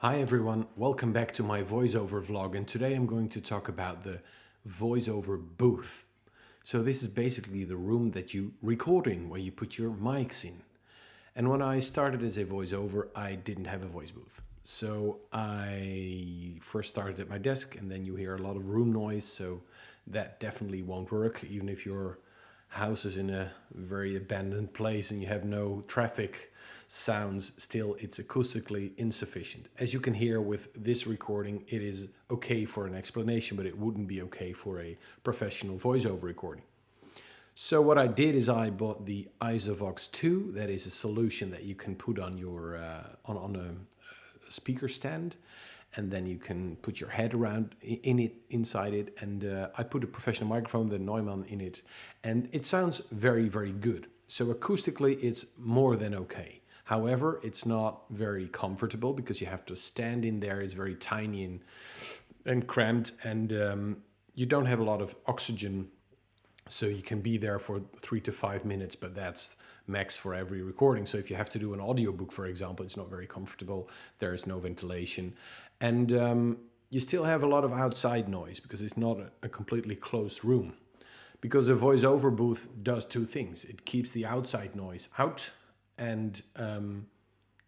Hi everyone, welcome back to my voiceover vlog and today I'm going to talk about the voiceover booth. So this is basically the room that you record in, where you put your mics in. And when I started as a voiceover, I didn't have a voice booth. So I first started at my desk and then you hear a lot of room noise, so that definitely won't work, even if your house is in a very abandoned place and you have no traffic sounds, still it's acoustically insufficient. As you can hear with this recording, it is okay for an explanation, but it wouldn't be okay for a professional voiceover recording. So what I did is I bought the Isovox 2. That is a solution that you can put on your uh, on, on a speaker stand and then you can put your head around in it, inside it. And uh, I put a professional microphone, the Neumann, in it, and it sounds very, very good. So acoustically, it's more than okay. However, it's not very comfortable because you have to stand in there. It's very tiny and, and cramped and um, you don't have a lot of oxygen. So you can be there for three to five minutes, but that's max for every recording. So if you have to do an audiobook, for example, it's not very comfortable. There is no ventilation. And um, you still have a lot of outside noise because it's not a, completely closed room. Because a voiceover booth does two things. It keeps the outside noise out and um,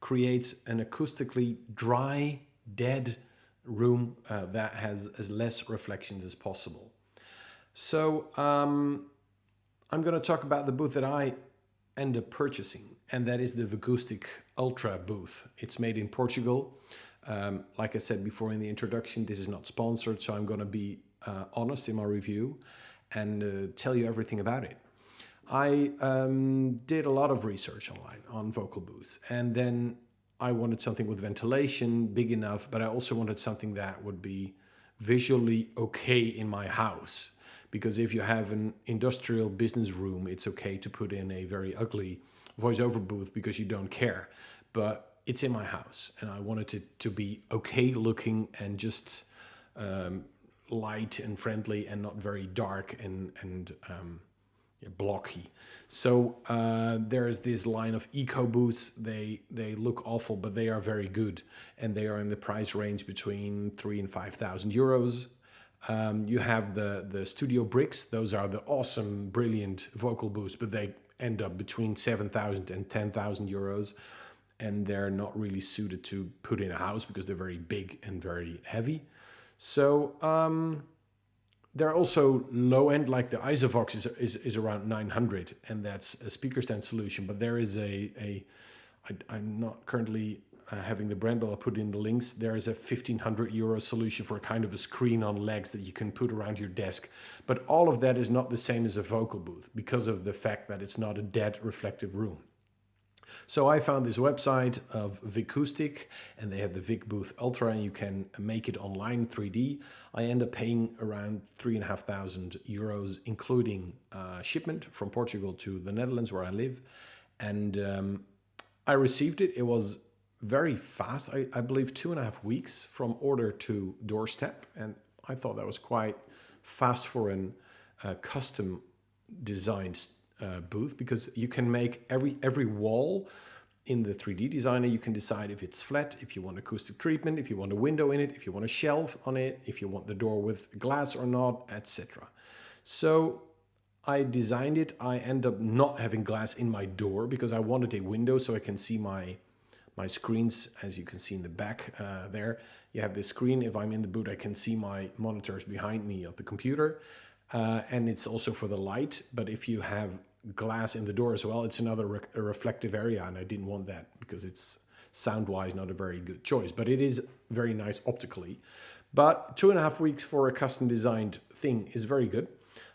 creates an acoustically dry, dead room uh, that has as less reflections as possible. So um, I'm going to talk about the booth that I end up purchasing, and that is the Vicoustic Ultra booth. It's made in Portugal. Um, like I said before in the introduction, this is not sponsored, so I'm going to be uh, honest in my review and uh, tell you everything about it. I um, did a lot of research online on vocal booths and then I wanted something with ventilation big enough, but I also wanted something that would be visually okay in my house. Because if you have an industrial business room, it's okay to put in a very ugly voiceover booth because you don't care. But it's in my house and I wanted it to be okay looking and just um, light and friendly and not very dark and, and um, blocky. So uh, there's this line of eco booths. They they look awful, but they are very good, and they are in the price range between three and five thousand euros. Um, you have the the Studio Bricks. Those are the awesome, brilliant vocal booths, but they end up between seven thousand and ten thousand euros, and they're not really suited to put in a house because they're very big and very heavy. So. Um, there are also low end, like the Isovox is, is, is around 900 and that's a speaker stand solution. But there is a, a I, I'm not currently uh, having the brand, I'll put in the links. There is a 1500 euro solution for a kind of a screen on legs that you can put around your desk. But all of that is not the same as a vocal booth because of the fact that it's not a dead reflective room. So I found this website of Vicoustic and they have the Vic Booth Ultra and you can make it online 3D. I end up paying around three and a half thousand euros, including uh, shipment from Portugal to the Netherlands where I live. And um, I received it. It was very fast. I, I believe two and a half weeks from order to doorstep. And I thought that was quite fast for a uh, custom designed uh, booth because you can make every every wall in the 3D designer, you can decide if it's flat, if you want acoustic treatment, if you want a window in it, if you want a shelf on it, if you want the door with glass or not, etc. So I designed it. I end up not having glass in my door because I wanted a window so I can see my my screens as you can see in the back uh, there. You have this screen. If I'm in the boot, I can see my monitors behind me of the computer. Uh, and it's also for the light. But if you have glass in the door as well, it's another re reflective area. And I didn't want that because it's sound-wise not a very good choice. But it is very nice optically. But two and a half weeks for a custom designed thing is very good.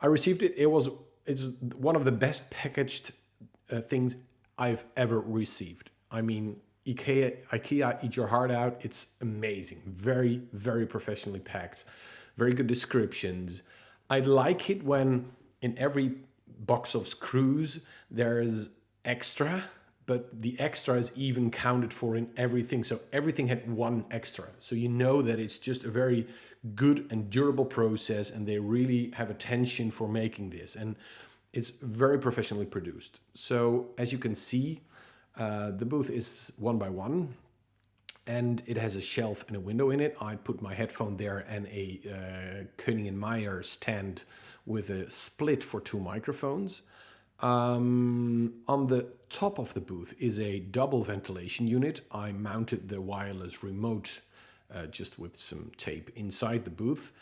I received it. It was it's one of the best packaged uh, things I've ever received. I mean, IKEA, IKEA, eat your heart out. It's amazing. Very, very professionally packed. Very good descriptions. I like it when in every box of screws there's extra, but the extra is even counted for in everything. So everything had one extra. So you know that it's just a very good and durable process and they really have attention for making this. And it's very professionally produced. So as you can see, uh, the booth is one by one. and it has a shelf and a window in it. I put my headphone there and a uh, Koenig & Meyer stand with a split for two microphones. Um, on the top of the booth is a double ventilation unit. I mounted the wireless remote uh, just with some tape inside the booth.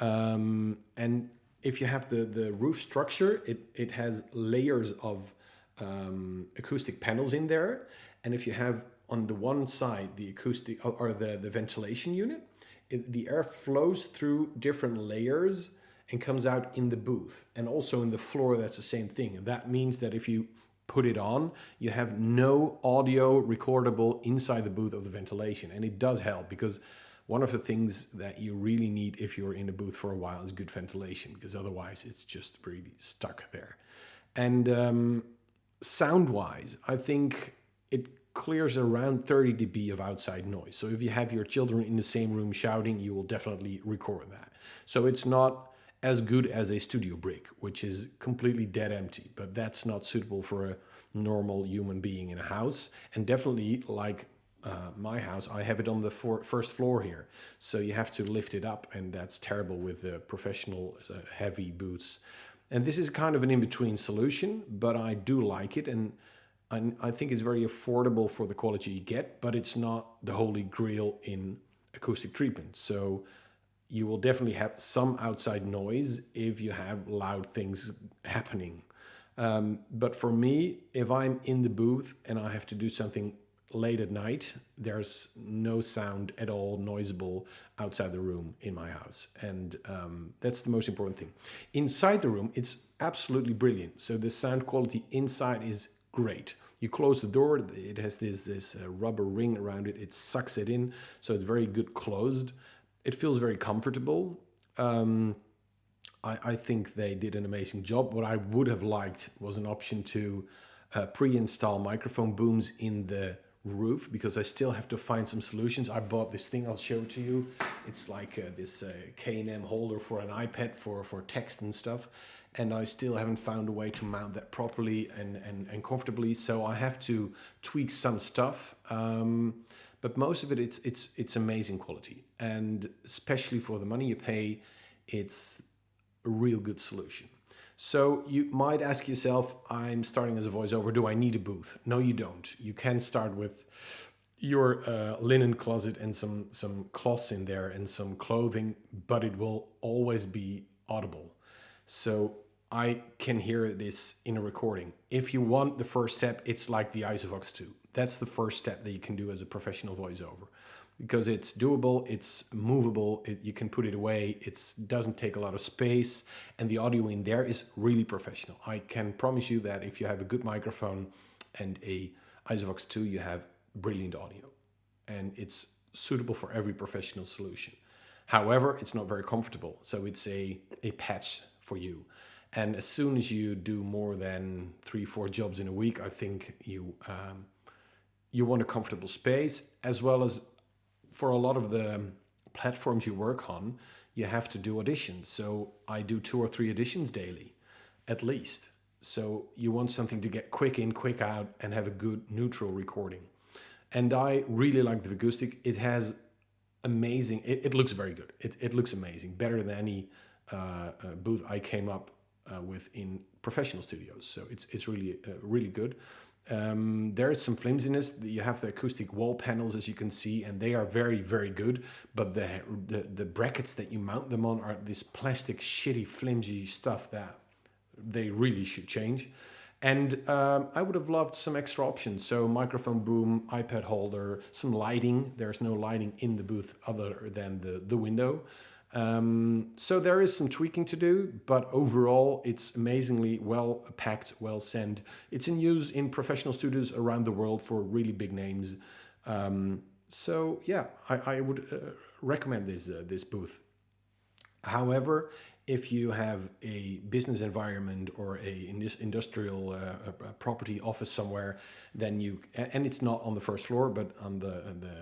Um, and if you have the, the roof structure, it, it has layers of um, acoustic panels in there. And if you have on the one side the acoustic or the, the ventilation unit, it, the air flows through different layers and comes out in the booth. And also in the floor, that's the same thing. And that means that if you put it on, you have no audio recordable inside the booth of the ventilation. And it does help because one of the things that you really need if you're in a booth for a while is good ventilation because otherwise it's just really stuck there. And um, sound wise, I think it clears around 30 dB of outside noise. So if you have your children in the same room shouting, you will definitely record that. So it's not as good as a studio brick, which is completely dead empty, but that's not suitable for a normal human being in a house. And definitely like uh, my house, I have it on the for first floor here. So you have to lift it up and that's terrible with the professional uh, heavy boots. And this is kind of an in-between solution, but I do like it. And I, think it's very affordable for the quality you get, but it's not the holy grail in acoustic treatment. So you will definitely have some outside noise if you have loud things happening. Um, but for me, if I'm in the booth and I have to do something late at night, there's no sound at all noisable outside the room in my house. And um, that's the most important thing. Inside the room, it's absolutely brilliant. So the sound quality inside is great. You close the door, it has this, this uh, rubber ring around it, it sucks it in, so it's very good closed it feels very comfortable. Um, I, I, think they did an amazing job. What I would have liked was an option to uh, pre-install microphone booms in the roof because I still have to find some solutions. I bought this thing, I'll show to you. It's like uh, this uh, K&M holder for an iPad for, for text and stuff. And I still haven't found a way to mount that properly and, and, and comfortably. So I have to tweak some stuff. Um, but most of it, it's, it's, it's amazing quality. And especially for the money you pay, it's a real good solution. So you might ask yourself, I'm starting as a voiceover, do I need a booth? No, you don't. You can start with your uh, linen closet and some, some cloths in there and some clothing, but it will always be audible. So I can hear this in a recording. If you want the first step, it's like the Isovox 2. That's the first step that you can do as a professional voiceover because it's doable, it's movable, it, you can put it away, it doesn't take a lot of space, and the audio in there is really professional. I can promise you that if you have a good microphone and a Isovox 2, you have brilliant audio, and it's suitable for every professional solution. However, it's not very comfortable, so it's a, a patch for you. And as soon as you do more than three, four jobs in a week, I think you um, you want a comfortable space as well as for a lot of the platforms you work on, you have to do auditions. So I do two or three auditions daily, at least. So you want something to get quick in, quick out and have a good neutral recording. And I really like the Vicoustic. It has amazing, it, it looks very good. It, it looks amazing, better than any uh, uh, booth I came up uh, with in professional studios. So it's, it's really, uh, really good. Um, there is some flimsiness. You have the acoustic wall panels, as you can see, and they are very, very good. But the, the, the brackets that you mount them on are this plastic, shitty, flimsy stuff that they really should change. And um, I would have loved some extra options. So microphone boom, iPad holder, some lighting. There's no lighting in the booth other than the, the window. Um, so there is some tweaking to do, but overall it's amazingly well packed, well sent. It's in use in professional studios around the world for really big names. Um, so yeah, I, I would uh, recommend this, uh, this booth. However, if you have a business environment or a industrial uh, property office somewhere, then you, and it's not on the first floor, but on the, the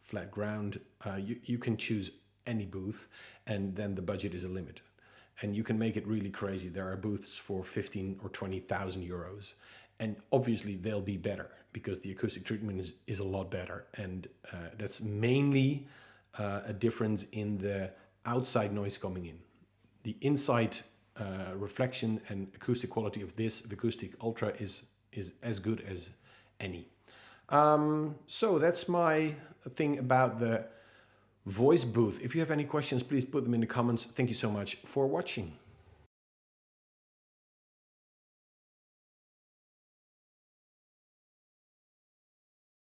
flat ground, uh, you, you can choose any booth and then the budget is a limit and you can make it really crazy there are booths for 15 or 20,000 euros and obviously they'll be better because the acoustic treatment is, is a lot better. And uh, that's mainly uh, a difference in the outside noise coming in. The inside uh, reflection and acoustic quality of this the Vicoustic Ultra is, is as good as any. Um, so that's my thing about the voice booth. If you have any questions, please put them in the comments. Thank you so much for watching.